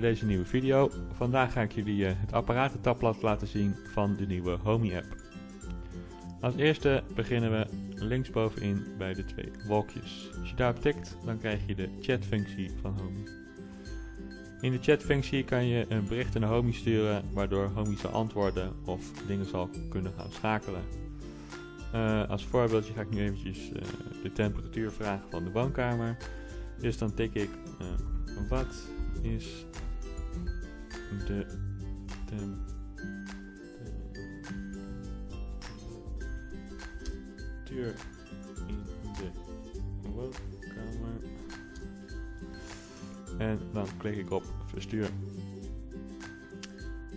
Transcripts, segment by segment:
bij deze nieuwe video. Vandaag ga ik jullie eh, het apparatentabblad laten zien van de nieuwe Homey app. Als eerste beginnen we linksbovenin bij de twee wolkjes. Als je daarop tikt, dan krijg je de chatfunctie van Homey. In de chatfunctie kan je een bericht naar Homey sturen, waardoor Homey zal antwoorden of dingen zal kunnen gaan schakelen. Uh, als voorbeeldje ga ik nu eventjes uh, de temperatuur vragen van de woonkamer. Dus dan tik ik wat is de temperatuur in de woonkamer. En dan klik ik op verstuur.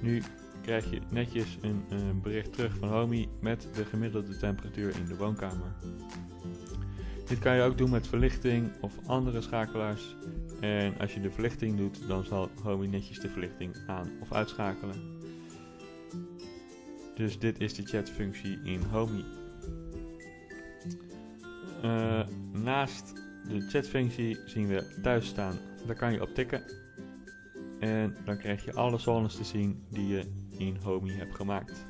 Nu krijg je netjes een, een bericht terug van Homey met de gemiddelde temperatuur in de woonkamer. Dit kan je ook doen met verlichting of andere schakelaars. En als je de verlichting doet, dan zal Homey netjes de verlichting aan of uitschakelen. Dus dit is de chatfunctie in Homey. Uh, naast de chatfunctie zien we thuis staan. Daar kan je op tikken. En dan krijg je alle zones te zien die je in Homey hebt gemaakt.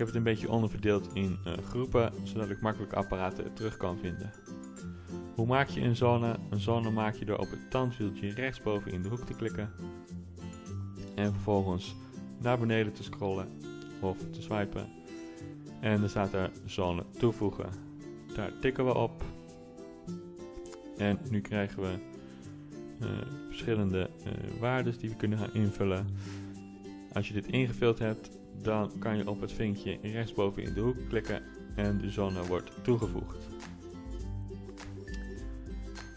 Heb het een beetje onderverdeeld in uh, groepen, zodat ik makkelijk apparaten terug kan vinden. Hoe maak je een zone? Een zone maak je door op het tandwieltje rechtsboven in de hoek te klikken. En vervolgens naar beneden te scrollen of te swipen. En dan staat er zone toevoegen. Daar tikken we op. En nu krijgen we uh, verschillende uh, waarden die we kunnen gaan invullen. Als je dit ingevuld hebt, dan kan je op het vinkje rechtsboven in de hoek klikken en de zone wordt toegevoegd.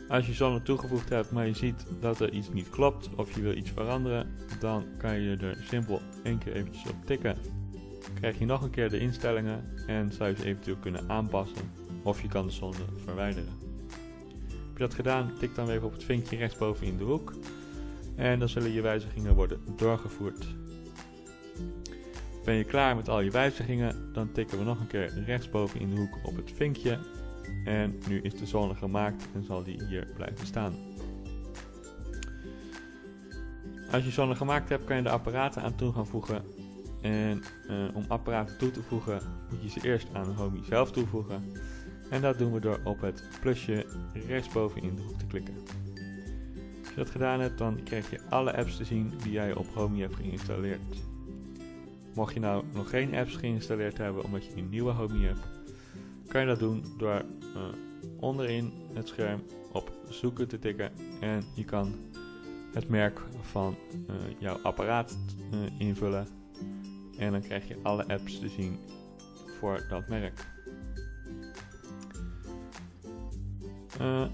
Als je zone toegevoegd hebt, maar je ziet dat er iets niet klopt of je wil iets veranderen, dan kan je er simpel één keer eventjes op tikken. Krijg je nog een keer de instellingen en zou je ze eventueel kunnen aanpassen of je kan de zone verwijderen. Heb je dat gedaan, tik dan even op het vinkje rechtsboven in de hoek en dan zullen je wijzigingen worden doorgevoerd. Ben je klaar met al je wijzigingen, dan tikken we nog een keer rechtsboven in de hoek op het vinkje. En nu is de zone gemaakt en zal die hier blijven staan. Als je zone gemaakt hebt, kan je de apparaten aan toe gaan voegen. En uh, om apparaten toe te voegen, moet je ze eerst aan Homey zelf toevoegen. En dat doen we door op het plusje rechtsboven in de hoek te klikken. Als je dat gedaan hebt, dan krijg je alle apps te zien die jij op Homey hebt geïnstalleerd. Mocht je nou nog geen apps geïnstalleerd hebben omdat je een nieuwe Homey hebt, kan je dat doen door uh, onderin het scherm op zoeken te tikken en je kan het merk van uh, jouw apparaat uh, invullen en dan krijg je alle apps te zien voor dat merk.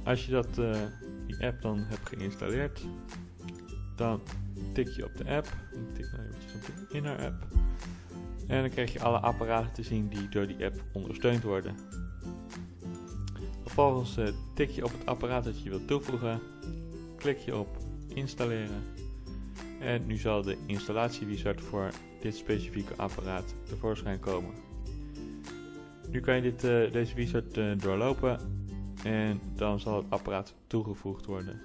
als je dat, die app dan hebt geïnstalleerd, dan tik je op de app. Ik tik nou eventjes op de Inner app. En dan krijg je alle apparaten te zien die door die app ondersteund worden. Vervolgens uh, tik je op het apparaat dat je wilt toevoegen, klik je op installeren en nu zal de installatiewizard voor dit specifieke apparaat tevoorschijn komen. Nu kan je dit, uh, deze wizard uh, doorlopen en dan zal het apparaat toegevoegd worden.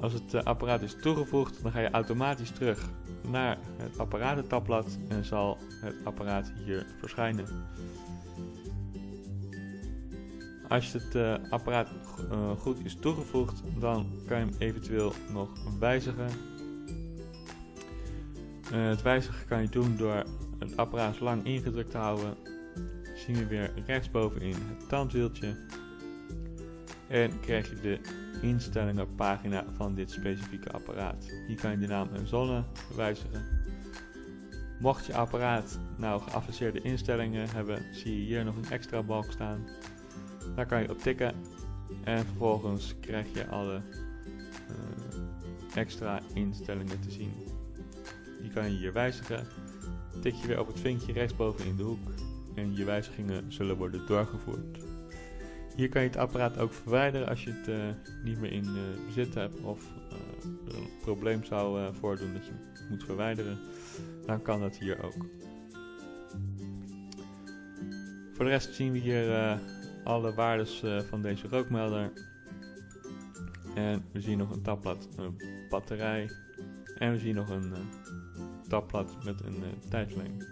Als het apparaat is toegevoegd, dan ga je automatisch terug naar het apparatentabblad en zal het apparaat hier verschijnen. Als het uh, apparaat uh, goed is toegevoegd, dan kan je hem eventueel nog wijzigen. Uh, het wijzigen kan je doen door het apparaat lang ingedrukt te houden. Zien we weer rechtsbovenin het tandwieltje. En krijg je de instellingenpagina van dit specifieke apparaat. Hier kan je de naam en zone wijzigen. Mocht je apparaat nou geavanceerde instellingen hebben, zie je hier nog een extra balk staan. Daar kan je op tikken en vervolgens krijg je alle uh, extra instellingen te zien. Die kan je hier wijzigen. Tik je weer op het vinkje rechtsboven in de hoek en je wijzigingen zullen worden doorgevoerd. Hier kan je het apparaat ook verwijderen als je het uh, niet meer in uh, bezit hebt of uh, een probleem zou voordoen dat je het moet verwijderen. Dan kan dat hier ook. Voor de rest zien we hier alle waardes van deze rookmelder. En we zien nog een tabblad, een batterij. En we zien nog een uh, tabblad met een uh, tijdlijn.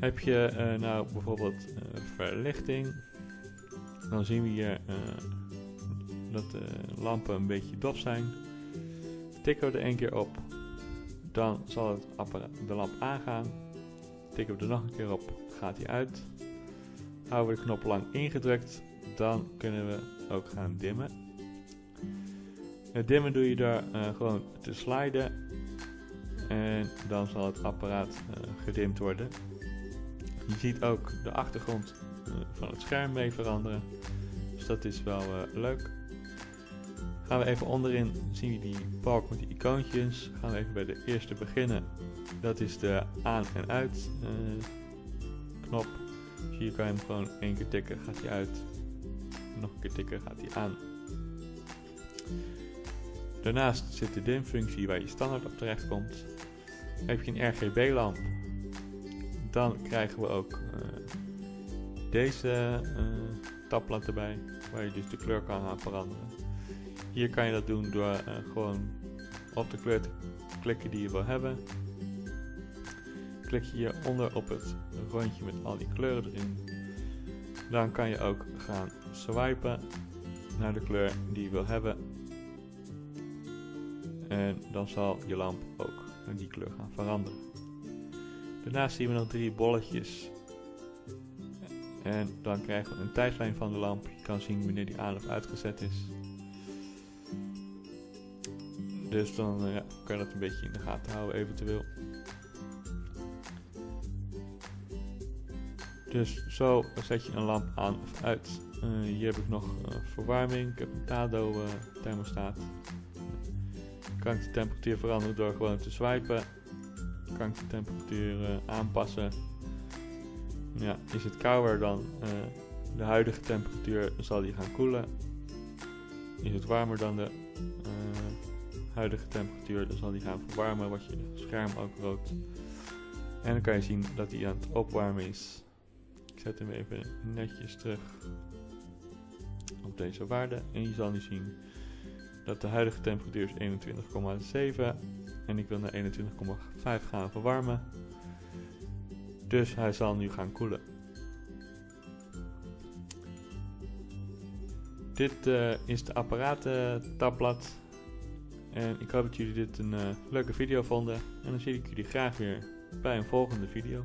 Heb je uh, nou bijvoorbeeld verlichting, dan zien we hier dat de lampen een beetje dof zijn. Tikken we er één keer op, dan zal het de lamp aangaan. Tikken we er nog een keer op, gaat hij uit. Houden we de knop lang ingedrukt, dan kunnen we ook gaan dimmen. Het dimmen doe je door uh, gewoon te sliden en dan zal het apparaat uh, gedimd worden. Je ziet ook de achtergrond uh, van het scherm mee veranderen, dus dat is wel leuk. Gaan we even onderin, zien we die balk met die icoontjes. Gaan we even bij de eerste beginnen. Dat is de aan- en uit knop. Dus hier kan je hem gewoon één keer tikken, gaat hij uit. Nog een keer tikken, gaat hij aan. Daarnaast zit de dimfunctie waar je standaard op terecht komt. Heb je een RGB-lamp, dan krijgen we ook uh, deze uh, tabblad erbij, waar je dus de kleur kan gaan veranderen. Hier kan je dat doen door uh, gewoon op de kleur te klikken die je wil hebben. Klik je hieronder op het rondje met al die kleuren erin. Dan kan je ook gaan swipen naar de kleur die je wil hebben. En dan zal je lamp ook die kleur gaan veranderen. Daarnaast zien we nog drie bolletjes. En dan krijgen we een tijdlijn van de lamp. Je kan zien wanneer die aan of uitgezet is. Dus dan ja, kan je dat een beetje in de gaten houden eventueel. Dus zo zet je een lamp aan of uit. Uh, hier heb ik nog uh, verwarming. Ik heb een Tado uh, thermostaat. Kan ik de temperatuur veranderen door gewoon te swipen. Kan ik de temperatuur aanpassen. Ja, is het kouder dan de huidige temperatuur, zal die gaan koelen. Is het warmer dan de huidige temperatuur, dan zal die gaan verwarmen, wat je scherm ook rood. En dan kan je zien dat hij aan het opwarmen is. Ik zet hem even netjes terug op deze waarde. En je zal nu zien dat de huidige temperatuur is 21,7 en ik wil naar 21,5 gaan verwarmen. Dus hij zal nu gaan koelen. Dit uh, is de apparatentabblad. En ik hoop dat jullie dit een uh, leuke video vonden. En dan zie ik jullie graag weer bij een volgende video.